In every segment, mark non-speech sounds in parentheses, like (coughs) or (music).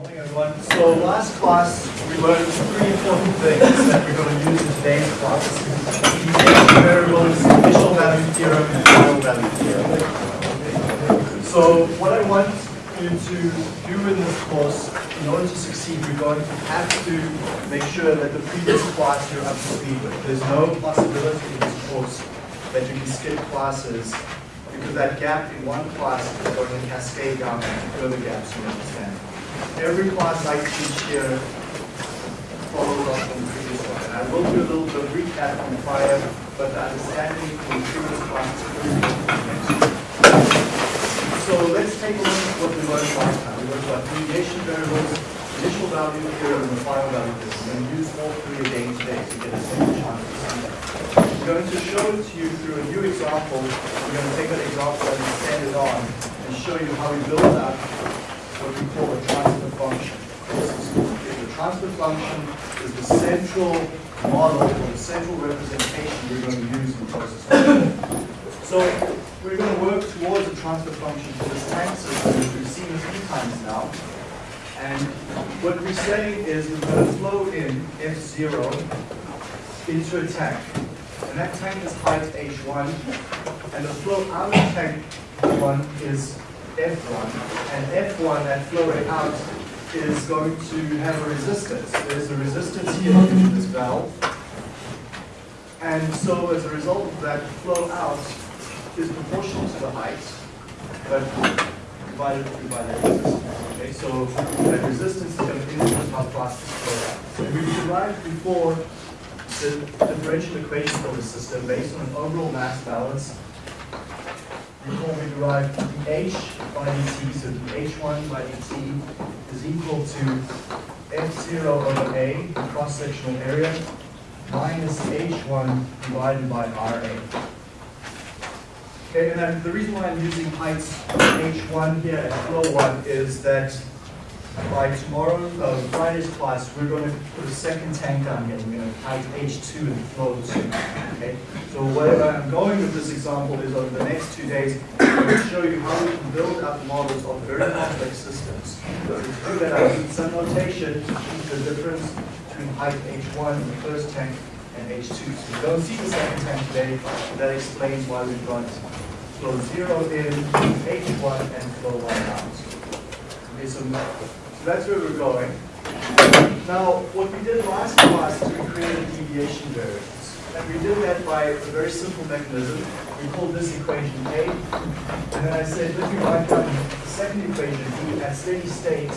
Morning everyone. So last class we learned three important things that we're going to use in today's class. Deviation variables, initial value theorem, and final value theorem. So what I want you to do in this course, in order to succeed, you're going to have to make sure that the previous class you're up to speed with. There's no possibility in this course that you can skip classes because that gap in one class is going to cascade down into further gaps you understand. Every class I teach here follows up on the previous one. And I will do a little bit of recap on prior, but the understanding from the previous important. So let's take a look at what we learned last time. We learned about deviation variables, initial value theorem, and the final value theorem. We're going to use all three again today to get a second chance to see that. I'm going to show it to you through a new example. We're going to take that example and extend it on and show you how we build up what we call a transfer function. The transfer function is the central model or the central representation we're going to use in process. So we're going to work towards a transfer function for this tank system, which we've seen a few times now. And what we're saying is we're going to flow in F0 into a tank. And that tank is height H1, and the flow out of tank 1 is F1, and F1, that flowing out, is going to have a resistance. There's a resistance here in this valve. And so as a result of that, flow out is proportional to the height, but divided through by that resistance. Okay, so that resistance is going to influence how fast this flow out. And we derived before the differential equation for the system based on an overall mass balance Recall we derive dh by dt, so dh1 by dt is equal to f0 over a, the cross-sectional area, minus h1 divided by ra. Okay, and the reason why I'm using heights h1 here and flow 1 is that by tomorrow, uh, Friday's class, we're going to put a second tank on here. We're going to height H2 and flow 2. Okay? So where I'm going with this example is over the next two days, I'm going to show you how we can build up models of very complex systems. So to do that, I need some notation to keep the difference between height H1 in the first tank and H2. So we don't see the second tank today. but That explains why we've got flow 0 in, H1, and flow 1 out. Okay, so so that's where we're going. Now, what we did last class is we created deviation variables. And we did that by a very simple mechanism. We called this equation A. And then I said, let me write down the second equation B at steady state.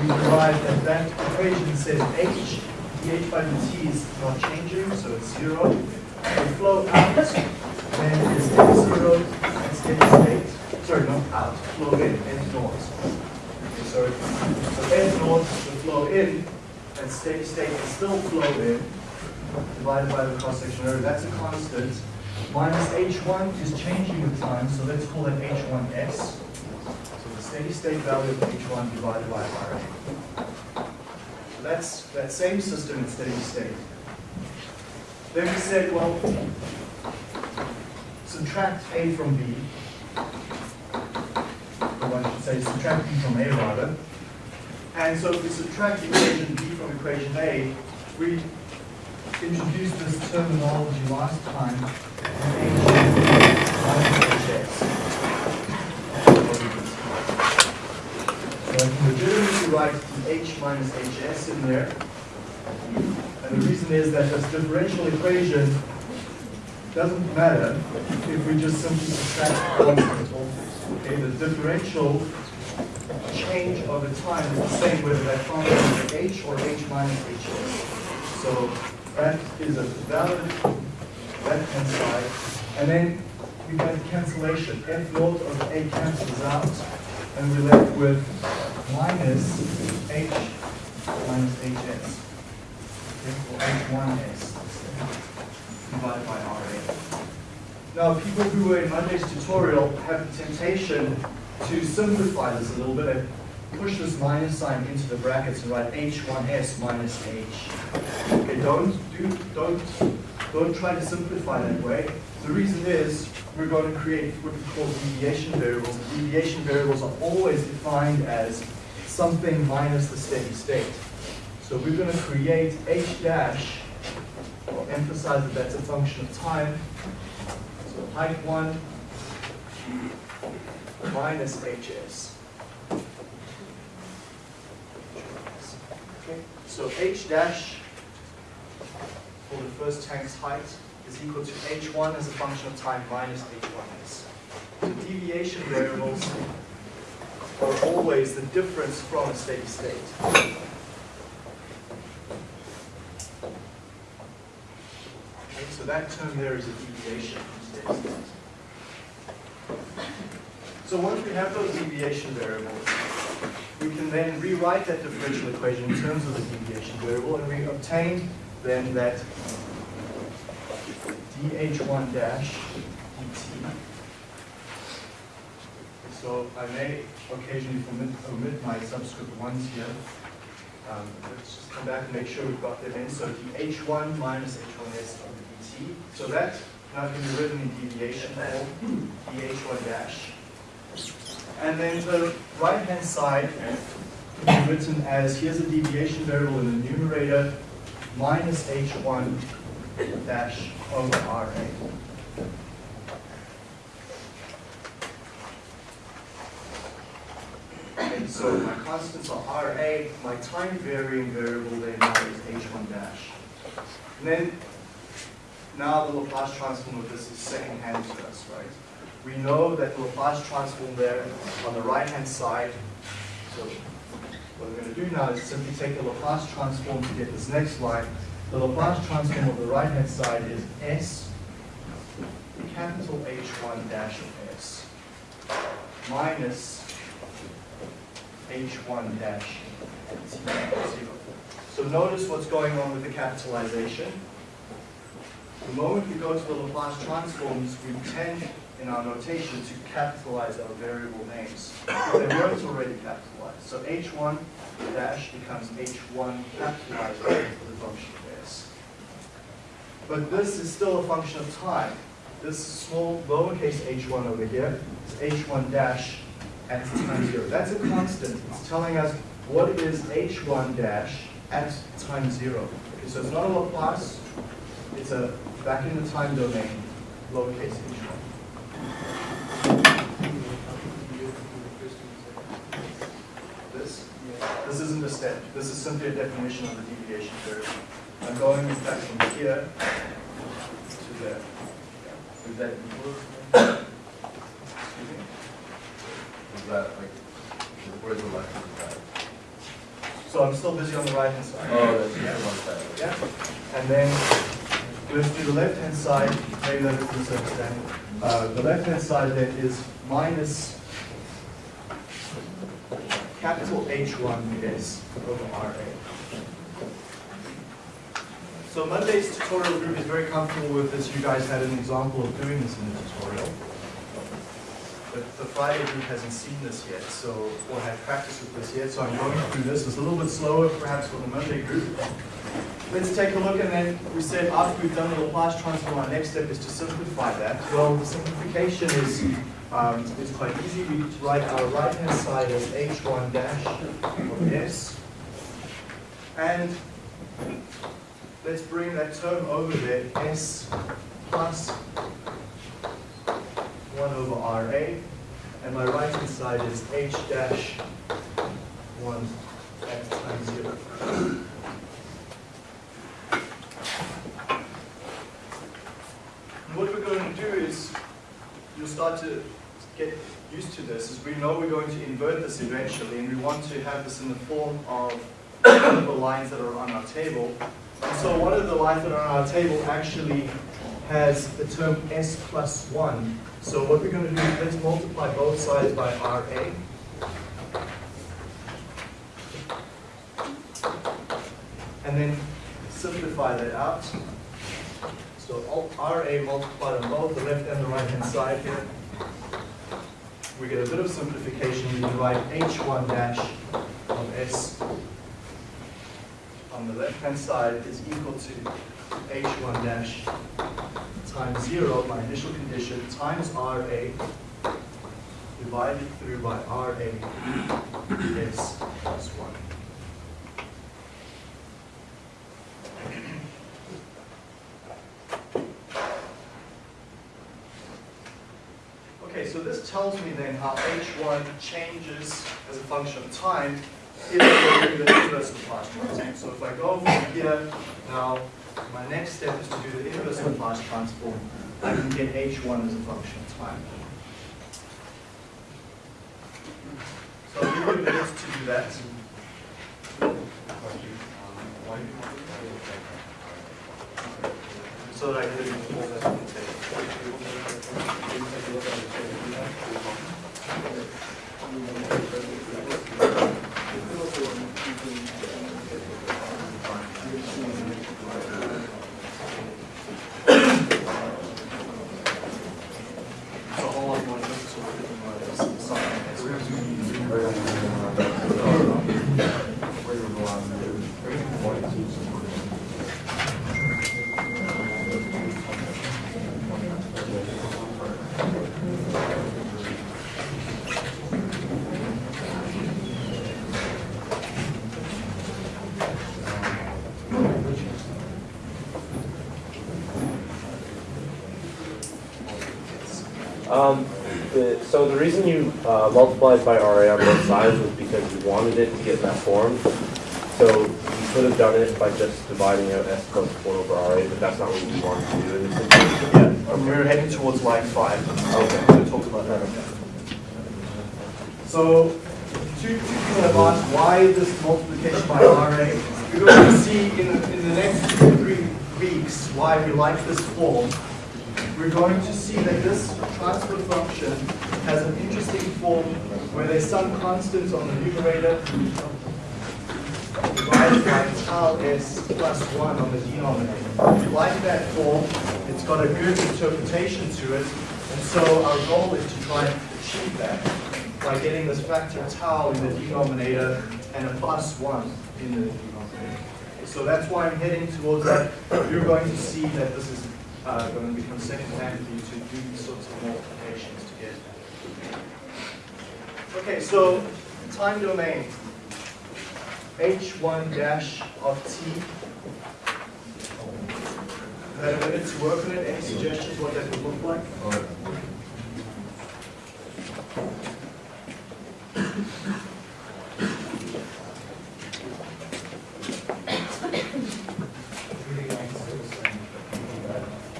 We derived that that equation says H, dH by dt is not changing, so it's zero. The flow out then is F0 at steady state sorry, not out, flow in, N north. Okay, sorry. So N north, will flow in, and steady state will still flow in, divided by the cross-sectional area. That's a constant. Minus H1 is changing with time, so let's call it H1S. So the steady state value of H1 divided by RA. So that's that same system in steady state. Then we said, well, subtract A from B, I should say subtracting from A rather. And so if we subtract equation B from equation A, we introduced this terminology last time. So I can legitimately write the H minus HS in there. And the reason is that this differential equation doesn't matter if we just simply subtract constant. Okay, the differential change over time is the same whether that function is h or h minus hs. So that is a valid left-hand side. And then we get cancellation. F naught of A cancels out, and we're left with minus h minus hs. Or h1s divided by RA. Now, people who were in Monday's tutorial have the temptation to simplify this a little bit and push this minus sign into the brackets and write H1S minus H. Okay, don't do don't don't try to simplify that way. The reason is we're going to create what we call deviation variables. And Deviation variables are always defined as something minus the steady state. So we're going to create h dash, I'll emphasize that that's a function of time. Height 1 minus hs. Okay, so h dash for the first tank's height is equal to h1 as a function of time minus h1s. The deviation variables are always the difference from a steady state. So that term there is a deviation So once we have those deviation variables, we can then rewrite that differential equation in terms of the deviation variable, and we obtain then that dh1 dash dt. So I may occasionally omit, omit my subscript ones here. Um, let's just come back and make sure we've got them in. So dh1 minus h1s of the dt. So that now can be written in deviation form, dh1 dash. And then the right-hand side can be written as, here's a deviation variable in the numerator, minus h1 dash over RA. So my constants are RA, my time varying variable then is H1 dash. And then now the Laplace transform of this is second hand to us, right? We know that the Laplace transform there on the right hand side, so what we're going to do now is simply take the Laplace transform to get this next line. The Laplace transform of the right hand side is S capital H1 dash of S minus H1 dash T0. So notice what's going on with the capitalization. The moment we go to the Laplace transforms, we tend in our notation to capitalize our variable names. They weren't already capitalized. So H1 dash becomes H1 capitalized for the function of S. But this is still a function of time. This small lowercase h1 over here is h1 dash at time zero. That's a constant. It's telling us what is h1 dash at time zero. Okay, so it's not a Laplace, it's a back in the time domain, lowercase h1. This? This isn't a step. This is simply a definition of the deviation variable. I'm going in fact from here to there. Is that equal? Excuse me? Is that like, where's the left hand side? So I'm still busy on the right hand side. Oh, that's just one side. Yeah. And then let's do the left hand side, maybe that is misunderstanding. Uh, the left hand side then is minus capital H1S over RA. So Monday's tutorial group is very comfortable with this. You guys had an example of doing this in the tutorial. But the Friday group hasn't seen this yet, so, or had practice with this yet, so I'm going through this. It's a little bit slower perhaps for the Monday group. Let's take a look and then we said after we've done the Laplace transform, our next step is to simplify that. Well, the simplification is, um, is quite easy. We write our right-hand side as h1 dash of s. And let's bring that term over there, s plus 1 over RA. And my right-hand side is h dash 1 at time 0. And what we're going to do is, you'll start to get used to this, is we know we're going to invert this eventually, and we want to have this in the form of the lines that are on our table. And so one of the lines that are on our table actually has the term s plus 1. So what we're going to do is let's multiply both sides by RA. And then simplify that out. So oh, RA multiplied on both the left and the right hand side here. We get a bit of simplification. We write H1 dash of S on the left hand side is equal to H1 dash times zero, my initial condition, times RA, divided through by RA is plus one. Okay, so this tells me then how H1 changes as a function of time if we're doing the inverse of transform. So if I go from here, now my next step is to do the inverse of Laplace transform. I can get H1 as a function of time. So I'll give you to do that. So that I can before that I can So all I want is to look at something that's Um, the, so the reason you uh, multiplied by RA on both sides was because you wanted it to get that form. So you could have done it by just dividing out S plus 1 over RA, but that's not what you wanted to do in this situation. Yeah, um, we're heading towards line five. Okay. We'll talk about that. So, two, two people have asked why this multiplication by RA. We're going to see in, in the next two, three weeks why we like this form. We're going to see that this transfer function has an interesting form where there's some constant on the numerator divided by tau s plus 1 on the denominator. We like that form. It's got a good interpretation to it. And so our goal is to try and achieve that by getting this factor tau in the denominator and a plus 1 in the denominator. So that's why I'm heading towards that. You're going to see that this is uh, going to become second hand for you to do these sorts of multiplications to get that. Okay, so time domain. h1 dash of t. Had a minute to work on it. Any suggestions what that would look like?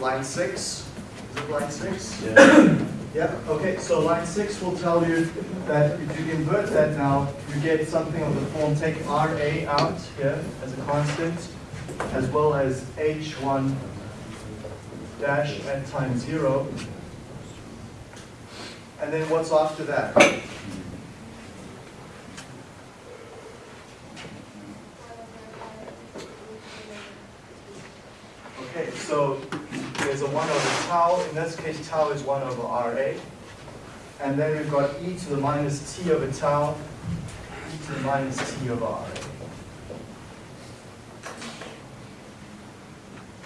Line six, is it line six? Yeah. Yeah, okay, so line six will tell you that if you invert that now, you get something of the form, take RA out here as a constant, as well as H1 dash at time zero. And then what's after that? Okay, so there's a 1 over tau. In this case, tau is 1 over RA. And then we've got e to the minus t over tau, e to the minus t over RA.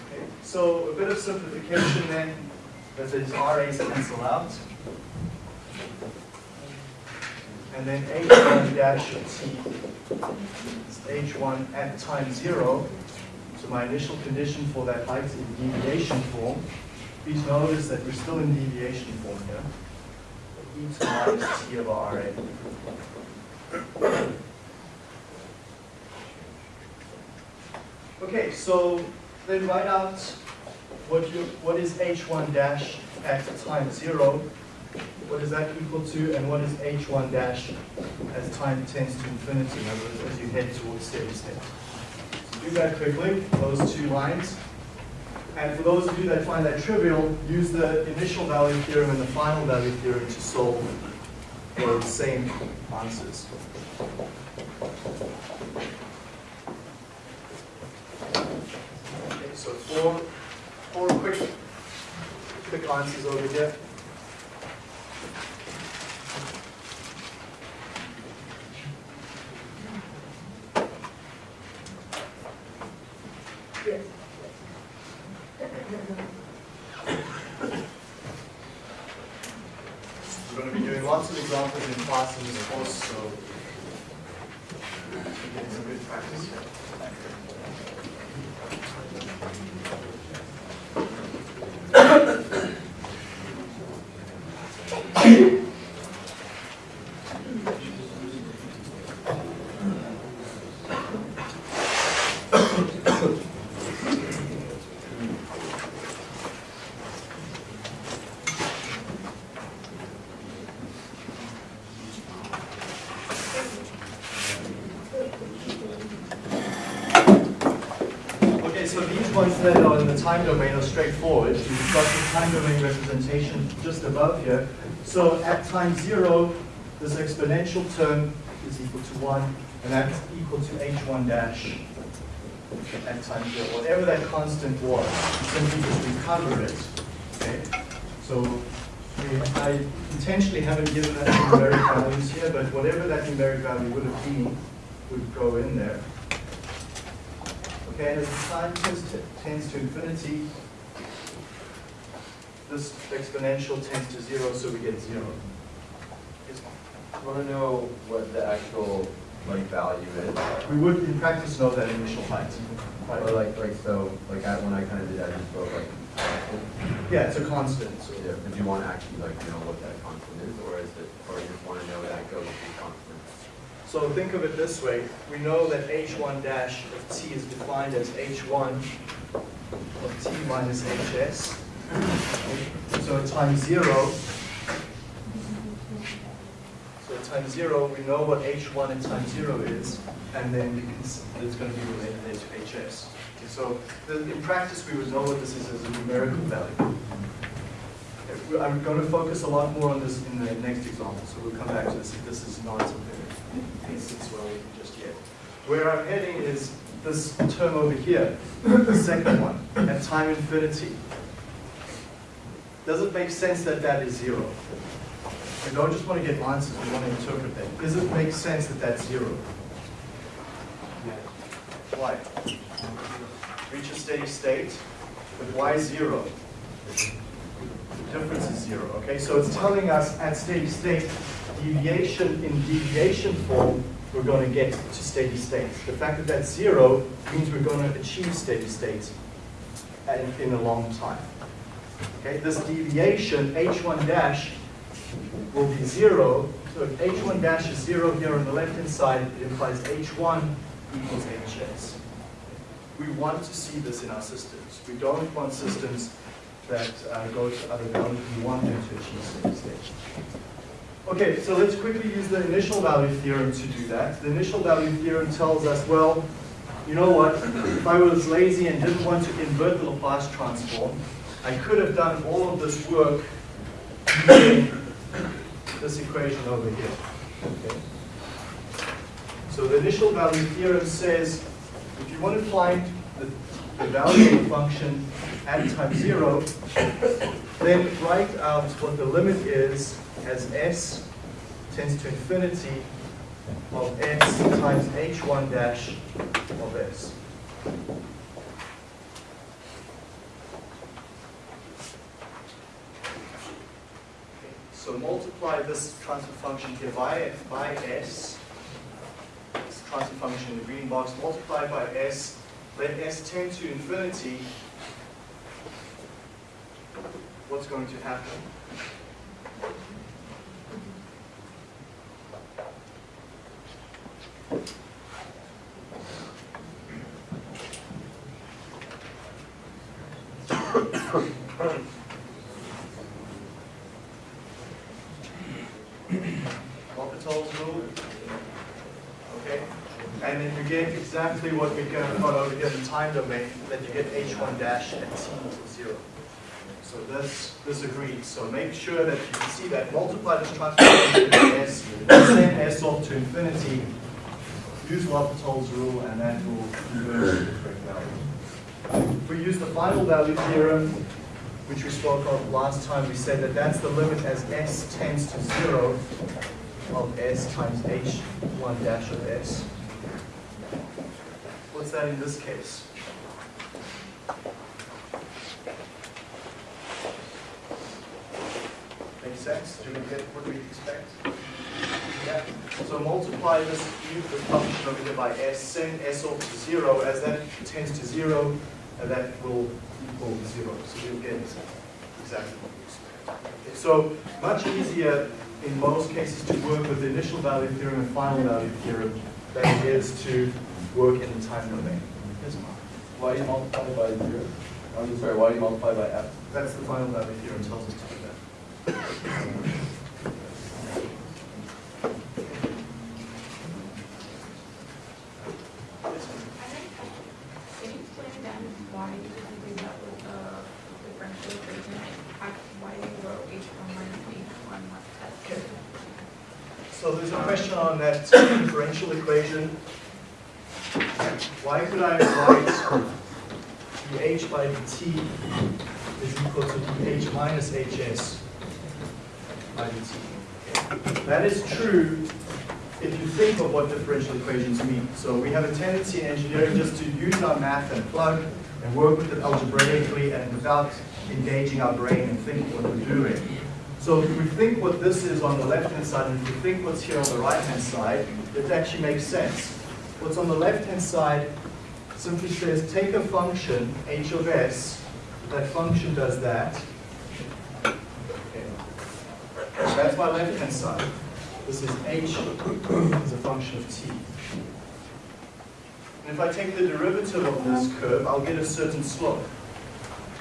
Okay, so a bit of simplification then, that these RAs cancel out. And then h1 dash t is h1 at time 0. So my initial condition for that height is deviation form. Please notice that we're still in deviation form here. E to the minus t of RA. Okay, so then write out what you what is h1 dash at time zero. What is that equal to, and what is h1 dash as time tends to infinity, in other words, as you head towards steady state. Do that quickly, those two lines. And for those of you that find that trivial, use the initial value theorem and the final value theorem to solve for the same answers. Okay, so four, four quick, quick answers over here. We're going to be doing lots of examples in class in this course, so getting some good practice here. (coughs) (coughs) Thank you. Domain are straightforward. You've got the time domain representation just above here. So at time zero, this exponential term is equal to one, and that's equal to h1 dash at time zero. Whatever that constant was, you simply just recover it. Okay? So I intentionally haven't given that numeric values here, but whatever that numeric value would have been would go in there. Okay, and as the time tends to, tends to infinity, this exponential tends to zero, so we get zero. I want to know what the actual, like, value is. We would in practice know that initial height. Or right? like, like, so, like, I- when I kind of did, that, I just wrote like, Yeah, it's a constant, so. yeah, do you want to actually like you know what that constant is, or is it, or you just want to know that it goes to constant? So think of it this way, we know that h1 dash of t is defined as h1 of t minus hs. So at time zero, so at time zero, we know what h1 at time zero is, and then can, it's going to be related to hs. Okay, So the- in practice, we would know what this is as a numerical value. I'm going to focus a lot more on this in the next example, so we'll come back to this if this is not something just yet. Where I'm heading is this term over here, the second one, at time infinity. Does it make sense that that is zero? We don't just want to get answers, we want to interpret that. Does it make sense that that's zero? Why? Reach a steady state, but why zero? The difference is zero, okay? So it's telling us at steady state, deviation in deviation form, we're going to get to steady state. The fact that that's zero means we're going to achieve steady state in, a long time. Okay, this deviation, h1 dash, will be zero. So if h1 dash is zero here on the left-hand side, it implies h1 equals hs. We want to see this in our systems. We don't want systems that uh, go to other values. We want them to achieve steady state. Okay, so let's quickly use the initial value theorem to do that. The initial value theorem tells us, well, you know what? If I was lazy and didn't want to invert the Laplace transform, I could have done all of this work using this equation over here. Okay. So the initial value theorem says, if you want to find the, the value of the function at time zero, then write out what the limit is as s tends to infinity of s times h1 dash of s. So multiply this transfer function here by, by s, this transfer function in the green box, multiply by s, let s tend to infinity, what's going to happen? L'Hopital's rule. Okay? And then you get exactly what we got over here in the time domain, that you get h1 dash at t equals zero. So this, this agrees. So make sure that you can see that, multiply this transformation by s, send s off to infinity, use L'Hopital's rule, and that will convert to the correct value. If we use the final value theorem, which we spoke of last time, we said that that's the limit as s tends to zero of s times h1 dash of s. What's that in this case? Make sense? Do we get what we expect? Yeah. So multiply this u, this function over here by s, send s off to zero, as that tends to zero, and that will equal zero. So you'll get exactly what we expect. So much easier in most cases to work with the initial value theorem and final value theorem than it is to work in the time domain. Yes, Why do you multiply by zero? I'm sorry, why do you multiply by f? That's the final value theorem tells us to do that. (coughs) Yes, ma'am. Can you explain again why you did that with the differential equation? How- Why you wrote H one minus H one Okay. plus So there's a question on that differential equation. Why could I write dh by dt is equal to dh minus hs by dt? That is true if you think of what differential equations mean. So we have a tendency in engineering just to use our math and plug and work with it algebraically and without engaging our brain and thinking what we're doing. So if we think what this is on the left-hand side and if we think what's here on the right-hand side, it actually makes sense. What's on the left-hand side simply says take a function, h of s, that function does that. Okay. That's my left-hand side. This is h as a function of t. And if I take the derivative of this curve, I'll get a certain slope.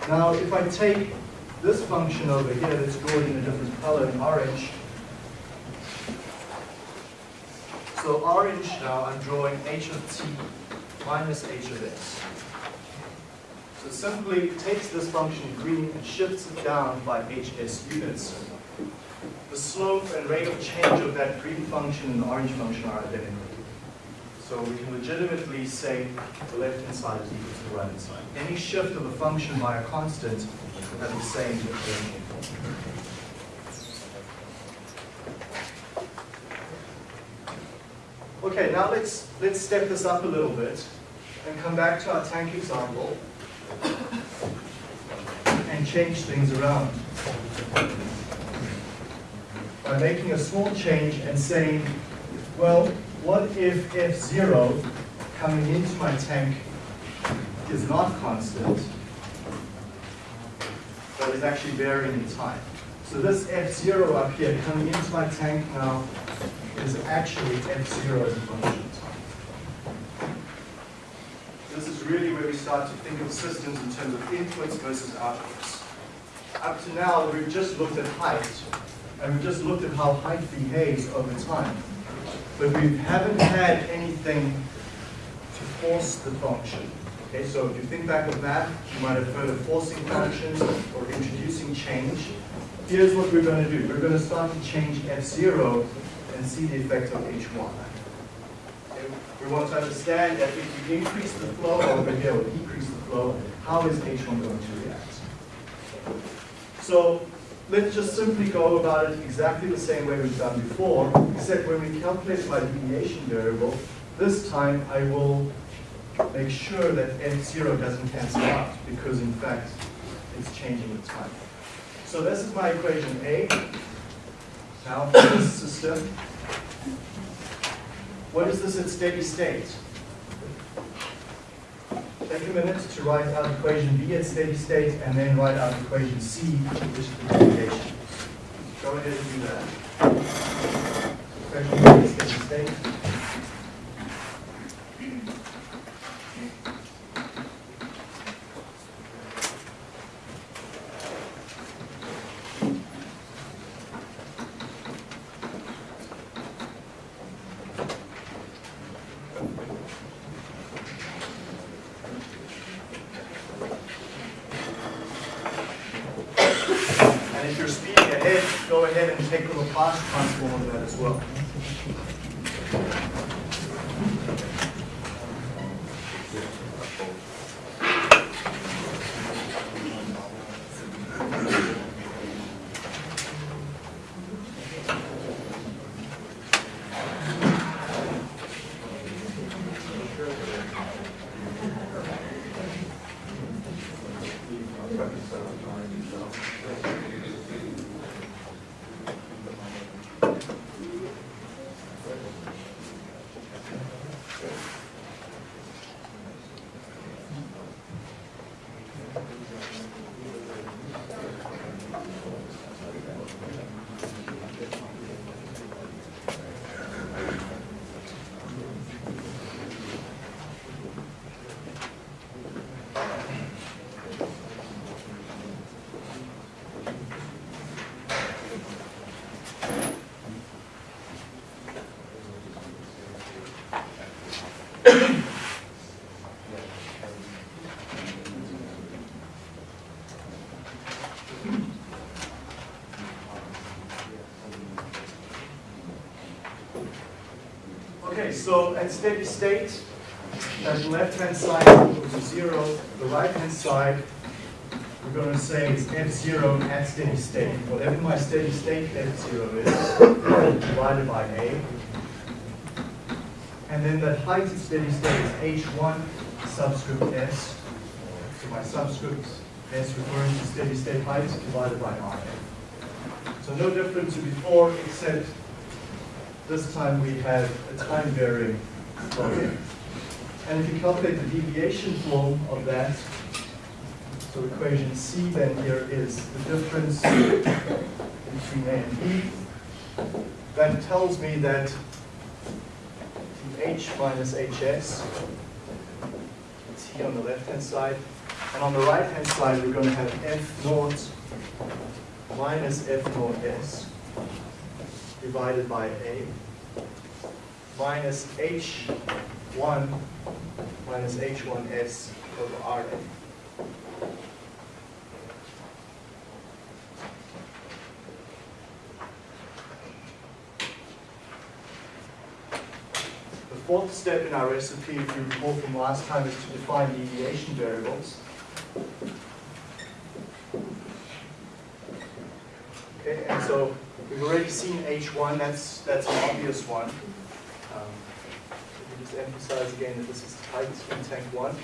Now, if I take this function over here, that's drawn in a different color, in orange. So orange now, I'm drawing h of t minus h of s. So simply takes this function green and shifts it down by hs units. The slope and rate of change of that green function and orange function are identical. So we can legitimately say the left-hand side is equal to the right-hand side. Any shift of a function by a constant has the same. Okay, now let's, let's step this up a little bit and come back to our tank example (coughs) and change things around by making a small change and saying, well, what if F0 coming into my tank is not constant, but is actually varying in time? So this F0 up here coming into my tank now is actually F0 as a function of time. This is really where we start to think of systems in terms of inputs versus outputs. Up to now, we've just looked at height, and we've just looked at how height behaves over time. But we haven't had anything to force the function. Okay, so if you think back of math, you might have heard of forcing functions or introducing change. Here's what we're going to do. We're going to start to change F0 and see the effect of H1. Okay, We want to understand that if we increase the flow over here or decrease the flow, how is H1 going to react? So let's just simply go about it exactly the same way we've done before, except when we calculate my deviation variable, this time I will make sure that F0 doesn't cancel out, because in fact, it's changing with time. So this is my equation A. Now for this system, what is this at steady state? Take a minute to write out equation B at steady state and then write out equation C, which is the. Go ahead and do that. Equation B at steady state. So at steady state, that left-hand side is equal to zero, the right-hand side, we're going to say is f zero at steady state. Whatever my steady state f zero is, divided by a. And then that height at steady state is h1 subscript s. So my subscript s referring to steady state height divided by Ra. So no different to before, except this time we have a time varying problem. And if you calculate the deviation form of that, so equation C then here is the difference between A and B. That tells me that h minus hs, here on the left-hand side, and on the right-hand side, we're going to have f naught minus f naught s divided by a minus h1 minus h1s over. The fourth step in our recipe, if you recall from last time, is to define deviation variables. Okay, and so we've already seen H1, that's, that's an obvious one. Um, Let me just emphasize again that this is the tight in tank one.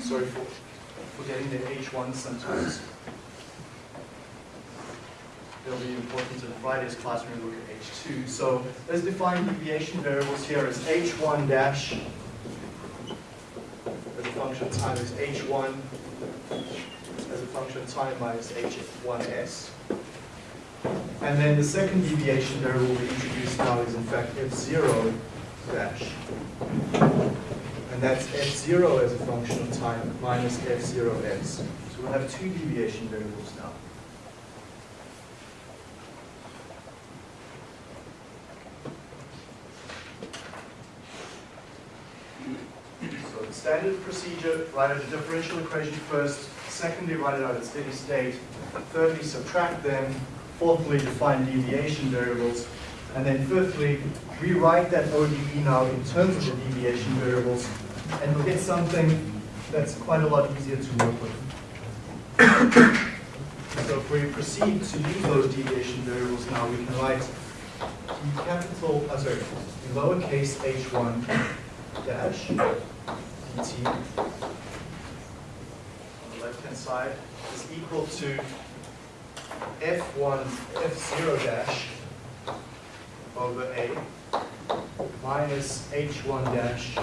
Sorry for forgetting the H1 sometimes. They'll be important in Friday's class when we look at H2. So let's define deviation variables here as H1 dash as a function of time is H1 as a function time minus H1s. And then the second deviation variable we introduced now is in fact F0 dash. And that's F0 as a function of time minus F0s. So we'll have two deviation variables now. So the standard procedure, write out a differential equation first, secondly, write it out at steady state, thirdly, subtract them, fourthly, define deviation variables, and then fifthly, rewrite that ODE now in terms of the deviation variables, and we'll get something that's quite a lot easier to work with. So if we proceed to use those deviation variables now, we can write the capital, uh, sorry, the lowercase h1 dash dt left-hand side is equal to f1, f0 dash over a minus h1 dash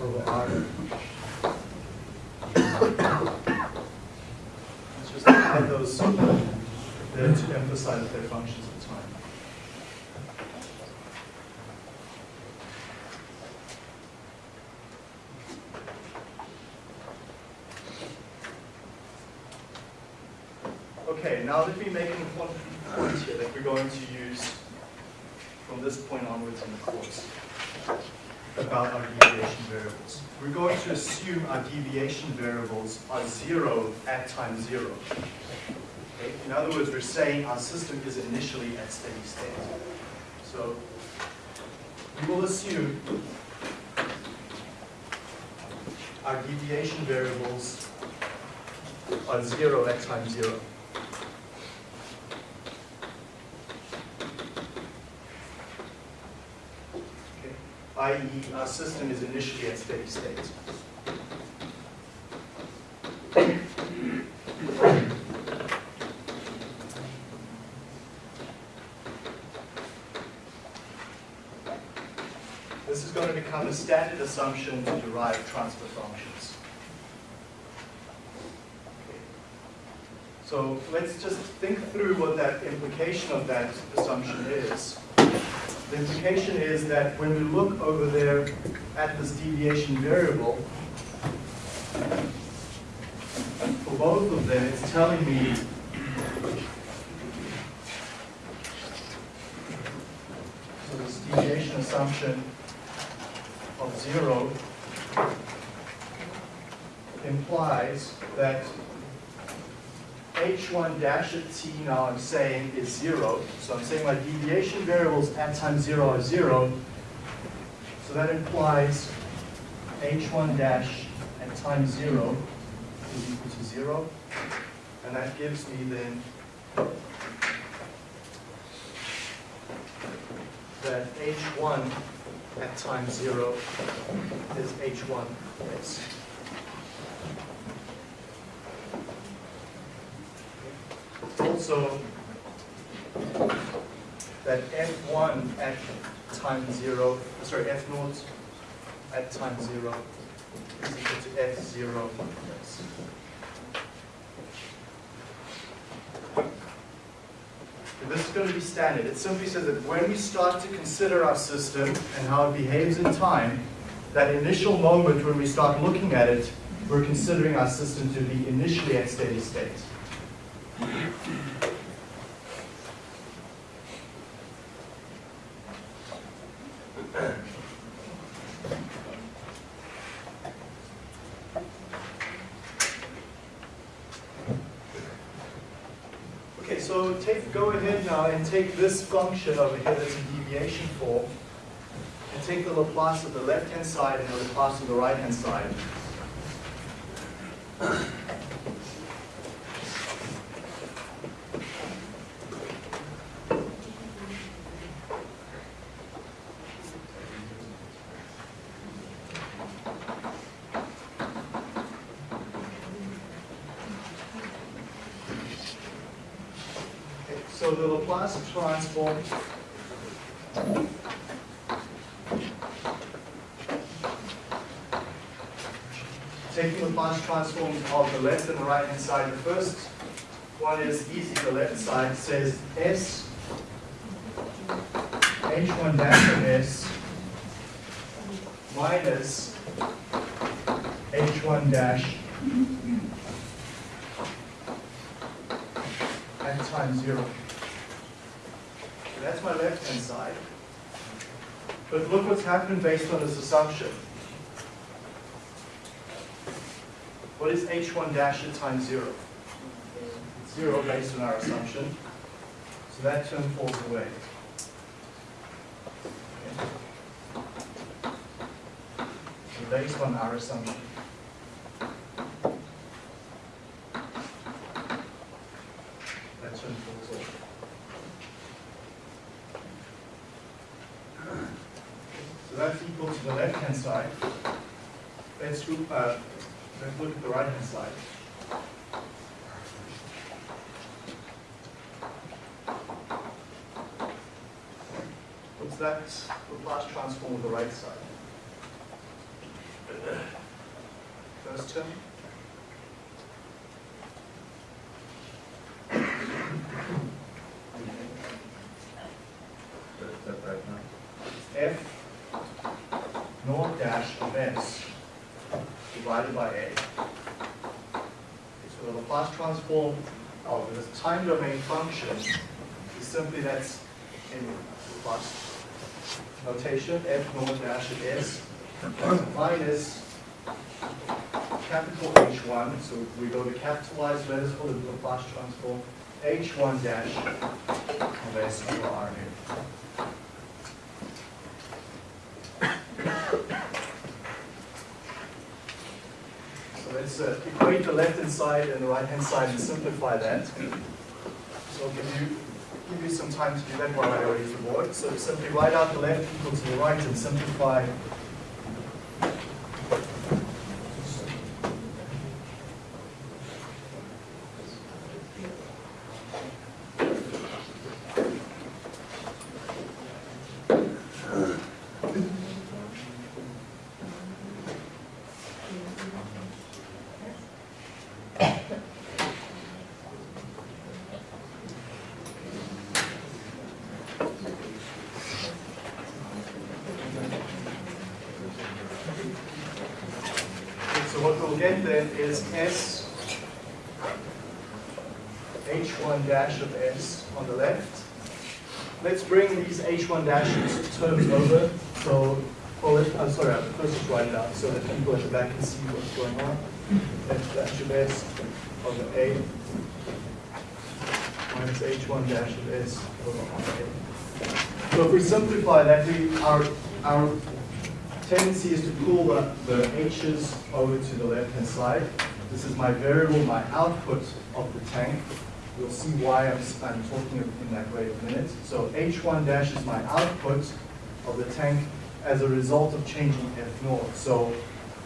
over r. Let's just add those there to emphasize their functions of time. Okay, now let me make an important point here that we're going to use from this point onwards in the course about our deviation variables. We're going to assume our deviation variables are zero at time zero. Okay? In other words, we're saying our system is initially at steady state. So we will assume our deviation variables are zero at time zero. Okay? i.e. our system is initially at steady state. This is going to become a standard assumption to derive transfer functions. So let's just think through what that implication of that assumption is. The implication is that when we look over there at this deviation variable, for both of them, it's telling me so this deviation assumption of zero implies that h1 dash at t now I'm saying is zero. So I'm saying my deviation variables at time zero are zero. So that implies h1 dash at time zero is equal to zero. And that gives me then that h1 at time zero is h1 s. Also, that f1 at time zero, sorry, f naught at time zero is equal to f zero. s. And This is going to be standard. It simply says that when we start to consider our system and how it behaves in time, that initial moment when we start looking at it, we're considering our system to be initially at steady state. Okay, so take, go ahead now and take this function over here that's in deviation form, and take the Laplace of the left-hand side and the Laplace of the right-hand side. Okay, So the Laplace transform taking the Laplace transforms of the left and the right hand side. The first one is easy, the left side says S H1 dash of S minus H1 dash at time zero. My left hand side. But look what's happened based on this assumption. What is h1 dash at time zero? Zero based on our assumption. So that term falls away. Okay. So based on our assumption. That term falls off. So that's equal to the left-hand side. Let's look, uh, the right-hand side. What's that Laplace transform of the right side? First term? That's right now. f naught dash of s divided by a. Okay, So the Laplace transform of this time domain function is simply that's in Laplace notation, f naught dash of s minus capital H1, so we go to capitalized letters for the Laplace transform, H1 dash of s over R here. So let's uh, equate the left-hand side and the right-hand side and simplify that. I'll give you, give you some time to do that while I erase the board. So simply write out the left equal to the right and simplify. What we'll get then is S H1 dash of S on the left. Let's bring these H1 dashes terms over. So, let- I'm sorry, I'll first just write it out so that people at the back can see what's going on. F dash of S over A minus h1 dash of s over RA. So if we simplify that, we, our, our tendency is to pull the, the h's over to the left-hand side. This is my variable, my output of the tank. You'll see why I'm, I'm talking in that way in a minute. So h1 dash is my output of the tank as a result of changing f naught. So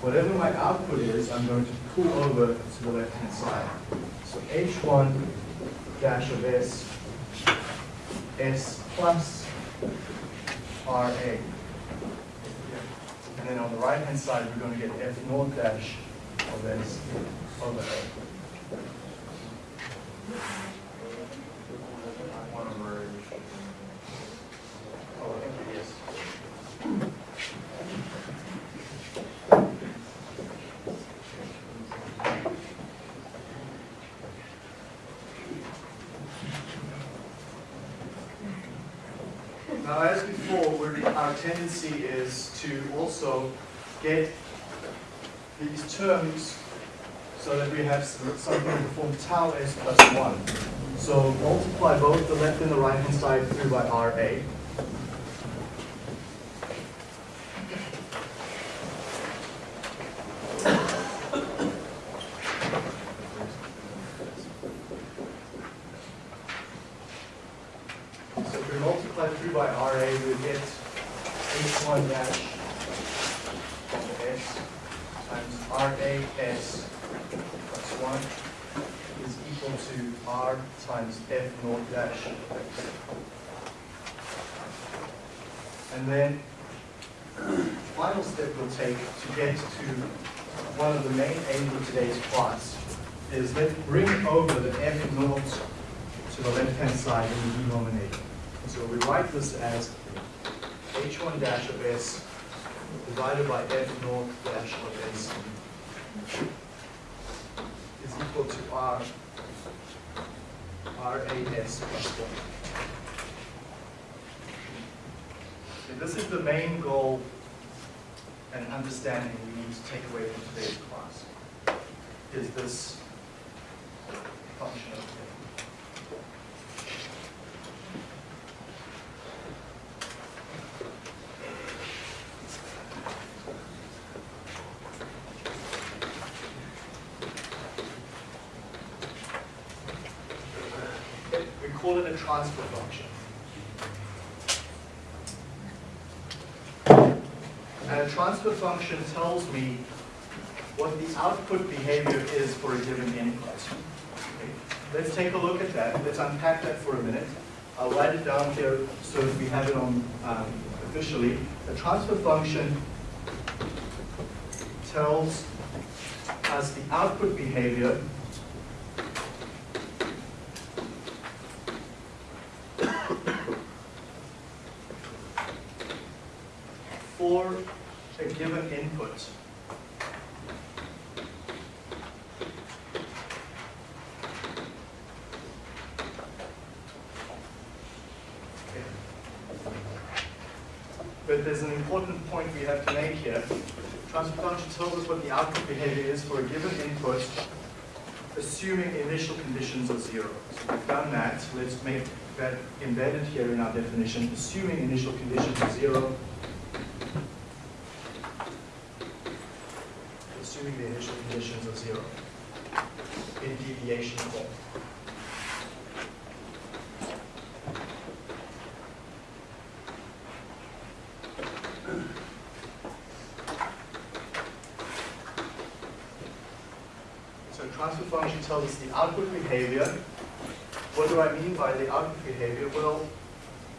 whatever my output is, I'm going to pull over to the left-hand side. So h1 dash of s, s plus RA. And then on the right-hand side, we're going to get f naught dash of s over a. I want to merge. Oh, I think it is. Now, as before, we're, is to also get these terms so that we have something in form tau s plus one. So multiply both the left and the right hand side through by RA. So if we multiply through by RA, we get H1 dash of S times RAS plus 1 is equal to R times F naught dash of X. And then, final step we'll take to get to one of the main aims of today's class is let's bring over the F naught to the left-hand side in the denominator. So we write this as H1 dash of S divided by F naught dash of S is equal to R, RAS plus one. So this is the main goal and understanding we need to take away from today's class, is this function of F. We call it a transfer function. And a transfer function tells me what the output behavior is for a given input. Okay, Let's take a look at that. Let's unpack that for a minute. I'll write it down here so that we have it on um, officially. A transfer function tells us the output behavior for a given input. Okay. But there's an important point we have to make here. Transfer function tells us what the output behavior is for a given input, assuming initial conditions are zero. So we've done that. Let's make that embedded here in our definition, assuming initial conditions are zero, assuming the initial conditions are zero in deviation form. So transfer function tells us the output behavior. What do I mean by the output behavior? Well,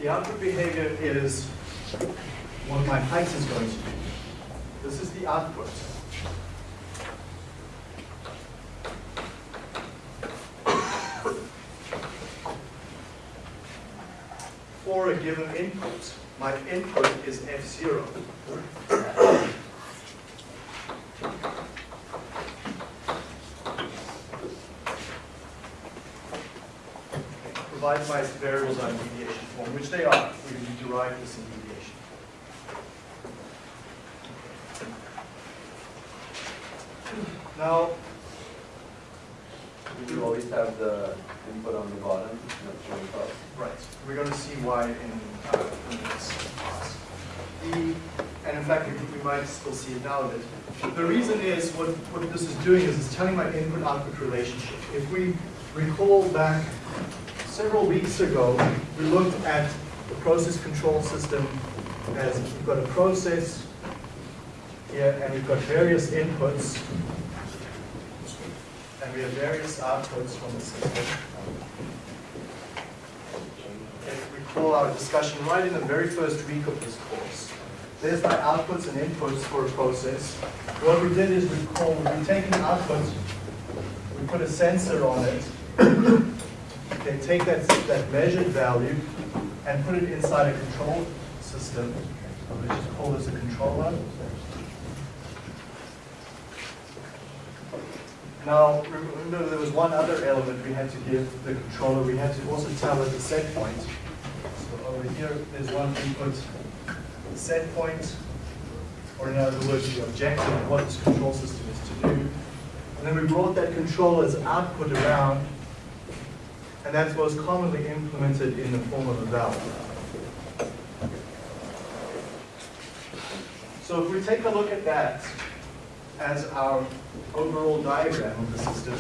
the output behavior is what my height is going to be. This is the output. For a given input, my input is F0. Provided variables on in deviation form, which they are. We derive this in deviation. Now, Would you always have the input on the bottom, not showing up? Right, we're going to see why in, uh, in this class. The, and in fact, we, we might still see it now a bit. The reason is, what, what this is doing is it's telling my input-output relationship. If we recall back several weeks ago, we looked at the process control system as we've got a process here, and we've got various inputs, and we have various outputs from the system. If we recall our discussion right in the very first week of this course, there's my outputs and inputs for a process. What we did is we call, we take an output, we put a sensor on it, then take that, that measured value and put it inside a control system. Let's just call this a controller. Now, remember there was one other element we had to give the controller. We had to also tell it the set point. So over here, there's one input set point, or in other words, the objective of what this control system is to do. And then we brought that controller's output around, and that's most commonly implemented in the form of a valve. So if we take a look at that as our overall diagram of the system,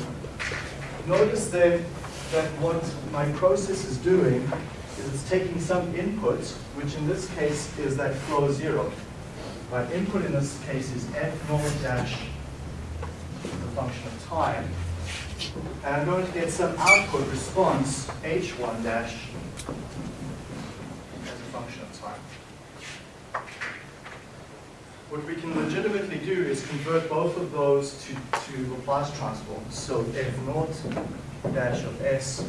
notice then that what my process is doing is it's taking some input, which in this case is that flow zero. My input in this case is f naught dash, the function of time, and I'm going to get some output response, h1 dash, as a function of time. What we can legitimately do is convert both of those to, to Laplace transforms. So f naught dash of s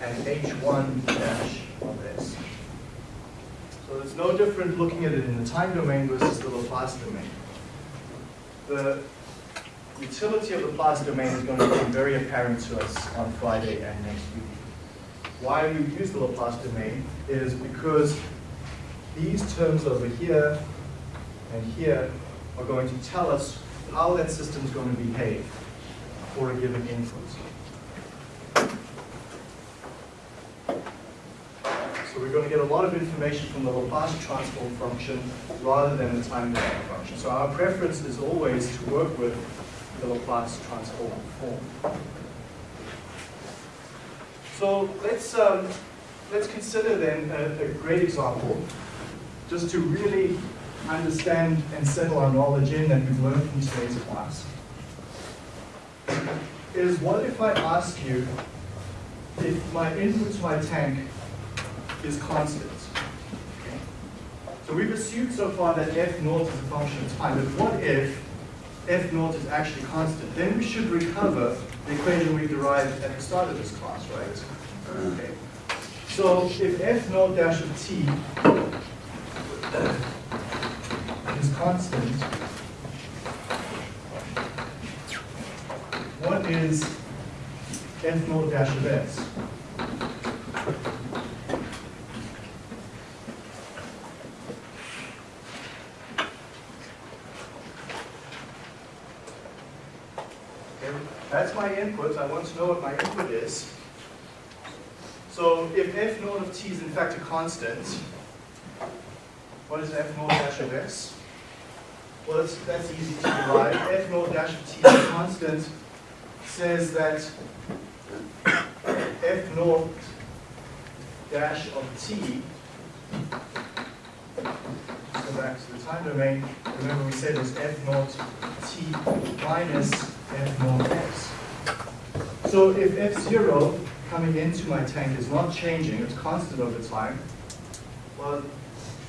and h1 dash of s. So it's no different looking at it in the time domain versus the Laplace domain. The utility of the Laplace domain is going to become very apparent to us on Friday and next week. Why we use the Laplace domain is because these terms over here and here are going to tell us how that system is going to behave for a given input. So we're going to get a lot of information from the Laplace transform function rather than the time domain function. So our preference is always to work with Laplace transform form. So let's, um, let's consider then a, a great example just to really understand and settle our knowledge in that we've learned from today's class. Is what if I ask you if my input to my tank is constant? So we've assumed so far that f naught is a function of time, but what if f naught is actually constant? Then we should recover the equation we derived at the start of this class, right? Okay. So if f naught dash of t is constant, what is f naught dash of s? Okay, That's my input. I want to know what my input is. So if f naught of t is in fact a constant, what is f naught dash of s? Well, that's, that's easy to derive. F naught dash of t is a constant says that f naught dash of t, go back to the time domain, remember we said it's f naught t minus f naught x. So if f0 coming into my tank is not changing, it's constant over time, well,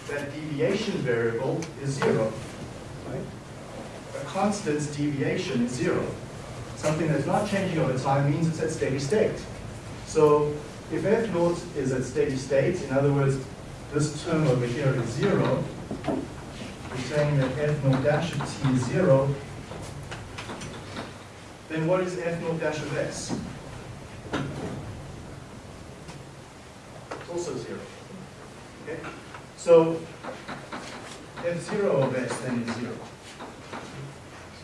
that deviation variable is zero. Right? A constant's deviation is zero. Something that's not changing over time means it's at steady state. So if f naught is at steady state, in other words, this term over here is zero, we're saying that f naught dash of t is zero, then what is f naught dash of s? It's also zero. Okay? So f0 of s then is zero.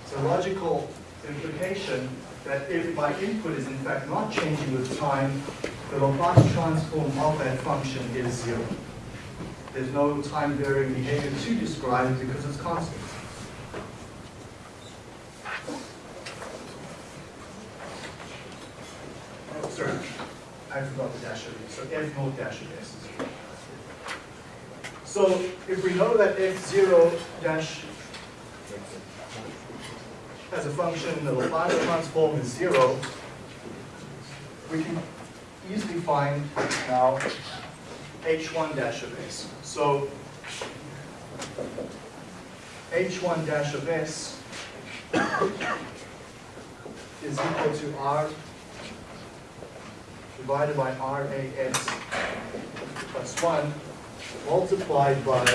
It's a logical implication that if my input is in fact not changing with time, the Laplace transform of that function is zero. There's no time varying behavior to describe because it's constant. Oh, sorry, I forgot the dash of so f naught dash of s is zero. So if we know that f zero dash as a function, the Laplace transform is zero, we can easily find now h1 dash of s. So h1 dash of s is equal to r divided by ras plus 1 multiplied by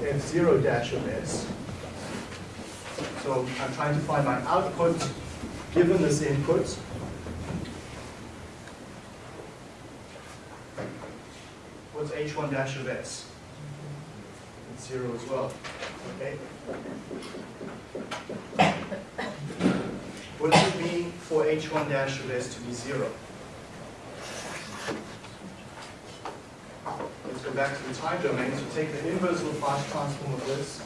f0 dash of s. So I'm trying to find my output given this input. What's h1 dash of s? It's zero as well, okay? What does it mean for h1 dash of s to be zero? Let's go back to the time domain. So take the inverse Laplace transform of this.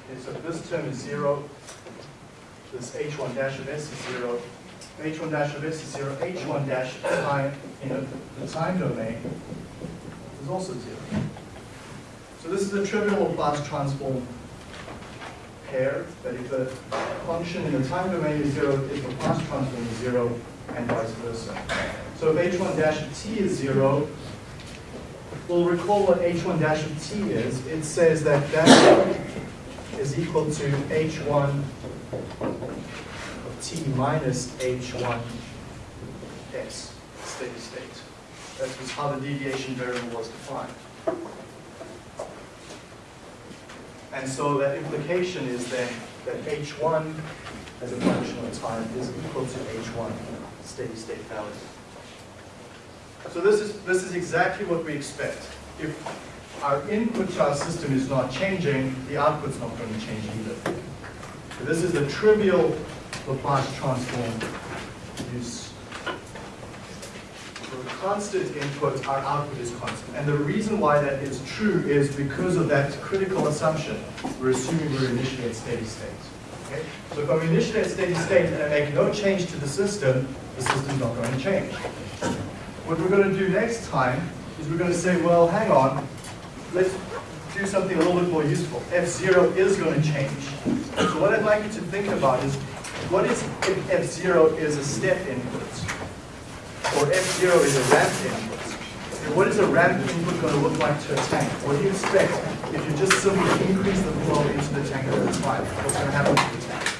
Okay, so this term is zero. This h1 dash of s is zero. h1 dash of s is zero. h1 dash of time in the time domain is also zero. So this is a trivial Laplace transform pair, that if the function in the time domain is zero, if the Laplace transform is zero, and vice versa. So if h1 dash of t is zero, we'll recall what h1 dash of t is. It says that that is equal to h1 of t minus h1 s, steady state. That was how the deviation variable was defined. And so that implication is then that h1 as a function of time is equal to h1 steady state value. So this is, this is exactly what we expect. If our input to our system is not changing, the output's not going to change either. So this is the trivial Laplace transform use. Constant input, our output is constant. And the reason why that is true is because of that critical assumption. We're assuming we're initially at steady state. Okay? So if I'm initially at steady state and I make no change to the system, the system's not going to change. What we're going to do next time is we're going to say, well, hang on, let's do something a little bit more useful. F0 is going to change. So what I'd like you to think about is, what is if F0 is a step input? Or F0 is a ramp input? And what is a ramp input going to look like to a tank? What do you expect if you just simply increase the flow into the tank over time? What's going to happen to the tank?